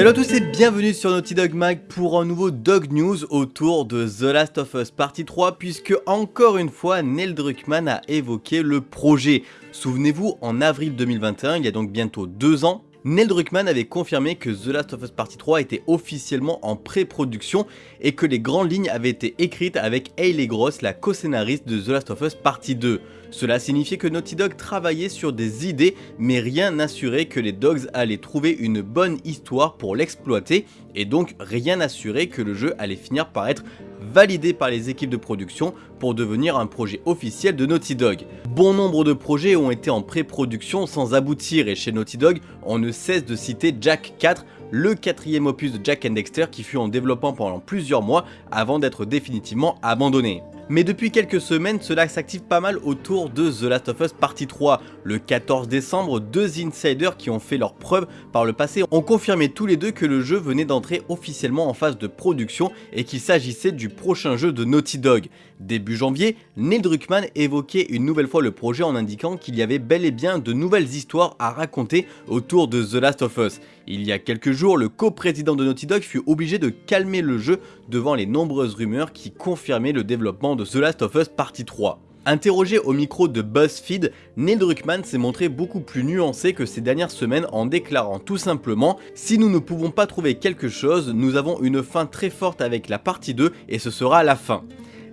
Salut à tous et bienvenue sur Naughty Dog Mag pour un nouveau Dog News autour de The Last of Us Partie 3 puisque encore une fois Neil Druckmann a évoqué le projet. Souvenez-vous, en avril 2021, il y a donc bientôt deux ans, Neil Druckmann avait confirmé que The Last of Us Partie 3 était officiellement en pré-production et que les grandes lignes avaient été écrites avec Hayley Gross, la co-scénariste de The Last of Us Partie 2. Cela signifiait que Naughty Dog travaillait sur des idées, mais rien n'assurait que les Dogs allaient trouver une bonne histoire pour l'exploiter, et donc rien n'assurait que le jeu allait finir par être validé par les équipes de production pour devenir un projet officiel de Naughty Dog. Bon nombre de projets ont été en pré-production sans aboutir et chez Naughty Dog, on ne cesse de citer Jack 4, le quatrième opus de Jack and Dexter qui fut en développement pendant plusieurs mois avant d'être définitivement abandonné mais depuis quelques semaines cela s'active pas mal autour de The Last of Us Partie 3. Le 14 décembre, deux insiders qui ont fait leur preuve par le passé ont confirmé tous les deux que le jeu venait d'entrer officiellement en phase de production et qu'il s'agissait du prochain jeu de Naughty Dog. Début janvier, Neil Druckmann évoquait une nouvelle fois le projet en indiquant qu'il y avait bel et bien de nouvelles histoires à raconter autour de The Last of Us. Il y a quelques jours, le co-président de Naughty Dog fut obligé de calmer le jeu devant les nombreuses rumeurs qui confirmaient le développement de The Last of Us Partie 3. Interrogé au micro de BuzzFeed, Neil Druckmann s'est montré beaucoup plus nuancé que ces dernières semaines en déclarant tout simplement « Si nous ne pouvons pas trouver quelque chose, nous avons une fin très forte avec la partie 2 et ce sera la fin ».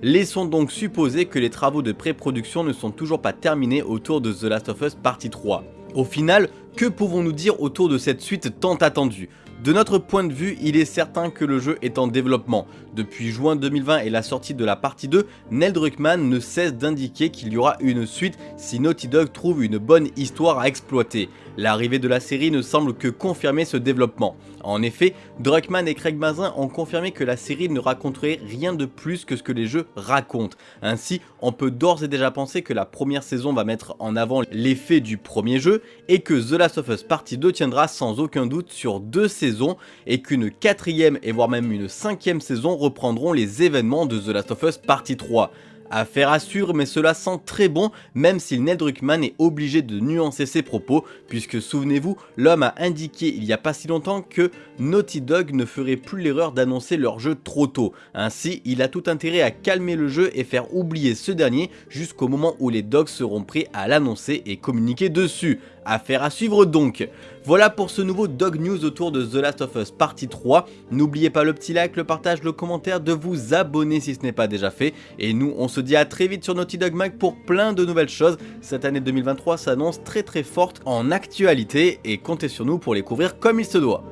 Laissons donc supposer que les travaux de pré-production ne sont toujours pas terminés autour de The Last of Us Partie 3. Au final, que pouvons-nous dire autour de cette suite tant attendue? De notre point de vue, il est certain que le jeu est en développement. Depuis juin 2020 et la sortie de la partie 2, Neil Druckmann ne cesse d'indiquer qu'il y aura une suite si Naughty Dog trouve une bonne histoire à exploiter. L'arrivée de la série ne semble que confirmer ce développement. En effet, Druckmann et Craig Mazin ont confirmé que la série ne raconterait rien de plus que ce que les jeux racontent. Ainsi, on peut d'ores et déjà penser que la première saison va mettre en avant l'effet du premier jeu et que The Last of Us Partie 2 tiendra sans aucun doute sur deux saisons et qu'une quatrième et voire même une cinquième saison reprendront les événements de The Last of Us Partie 3. Affaire à suivre mais cela sent très bon même si Neil Druckmann est obligé de nuancer ses propos puisque souvenez-vous l'homme a indiqué il y a pas si longtemps que Naughty Dog ne ferait plus l'erreur d'annoncer leur jeu trop tôt. Ainsi il a tout intérêt à calmer le jeu et faire oublier ce dernier jusqu'au moment où les dogs seront prêts à l'annoncer et communiquer dessus. Affaire à suivre donc. Voilà pour ce nouveau Dog News autour de The Last of Us partie 3. N'oubliez pas le petit like, le partage, le commentaire, de vous abonner si ce n'est pas déjà fait. Et nous on se dit à très vite sur Naughty Dog Mag pour plein de nouvelles choses. Cette année 2023 s'annonce très très forte en actualité et comptez sur nous pour les couvrir comme il se doit.